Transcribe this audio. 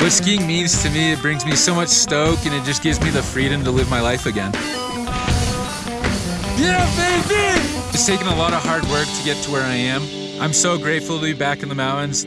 What skiing means to me, it brings me so much stoke and it just gives me the freedom to live my life again. Yeah, baby! It's taken a lot of hard work to get to where I am. I'm so grateful to be back in the mountains.